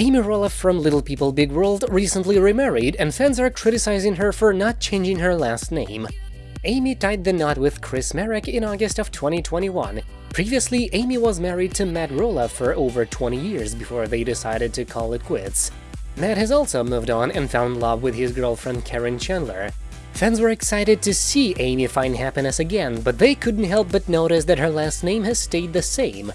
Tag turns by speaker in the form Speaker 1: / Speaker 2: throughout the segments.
Speaker 1: Amy Roloff from Little People Big World recently remarried and fans are criticizing her for not changing her last name. Amy tied the knot with Chris Marek in August of 2021. Previously, Amy was married to Matt Roloff for over 20 years before they decided to call it quits. Matt has also moved on and found love with his girlfriend Karen Chandler. Fans were excited to see Amy find happiness again, but they couldn't help but notice that her last name has stayed the same.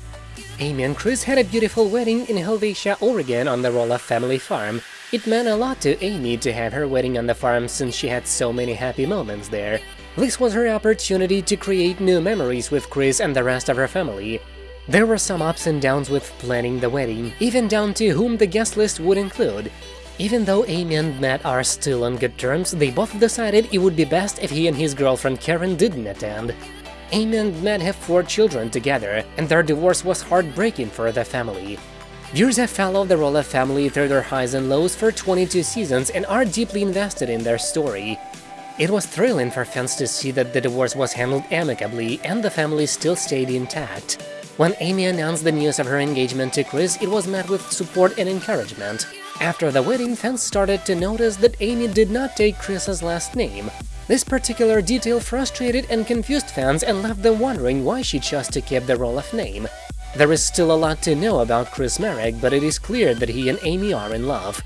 Speaker 1: Amy and Chris had a beautiful wedding in Helvetia, Oregon on the Roloff family farm. It meant a lot to Amy to have her wedding on the farm since she had so many happy moments there. This was her opportunity to create new memories with Chris and the rest of her family. There were some ups and downs with planning the wedding, even down to whom the guest list would include. Even though Amy and Matt are still on good terms, they both decided it would be best if he and his girlfriend Karen didn't attend. Amy and Matt have four children together, and their divorce was heartbreaking for the family. Viewers have followed the Roloff family through their highs and lows for 22 seasons and are deeply invested in their story. It was thrilling for fans to see that the divorce was handled amicably and the family still stayed intact. When Amy announced the news of her engagement to Chris, it was met with support and encouragement. After the wedding, fans started to notice that Amy did not take Chris's last name, this particular detail frustrated and confused fans and left them wondering why she chose to keep the Roloff name. There is still a lot to know about Chris Marek, but it is clear that he and Amy are in love.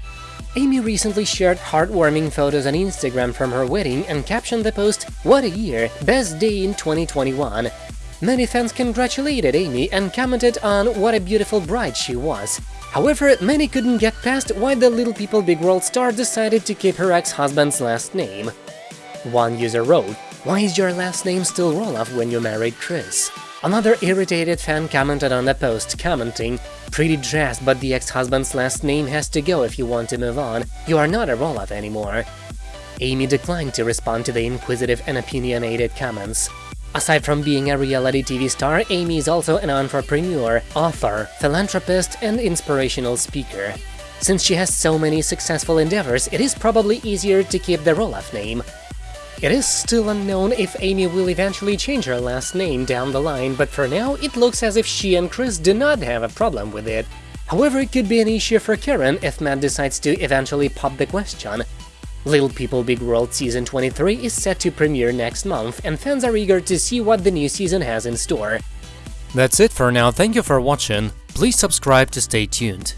Speaker 1: Amy recently shared heartwarming photos on Instagram from her wedding and captioned the post, What a year! Best day in 2021! Many fans congratulated Amy and commented on what a beautiful bride she was. However, many couldn't get past why the Little People Big World star decided to keep her ex-husband's last name. One user wrote, Why is your last name still Roloff when you married Chris? Another irritated fan commented on the post, commenting, Pretty dressed, but the ex-husband's last name has to go if you want to move on. You are not a Roloff anymore. Amy declined to respond to the inquisitive and opinionated comments. Aside from being a reality TV star, Amy is also an entrepreneur, author, philanthropist, and inspirational speaker. Since she has so many successful endeavors, it is probably easier to keep the Roloff name. It is still unknown if Amy will eventually change her last name down the line, but for now it looks as if she and Chris do not have a problem with it. However, it could be an issue for Karen if Matt decides to eventually pop the question. Little People Big World Season 23 is set to premiere next month, and fans are eager to see what the new season has in store.
Speaker 2: That's it for now, thank you for watching, please subscribe to stay tuned.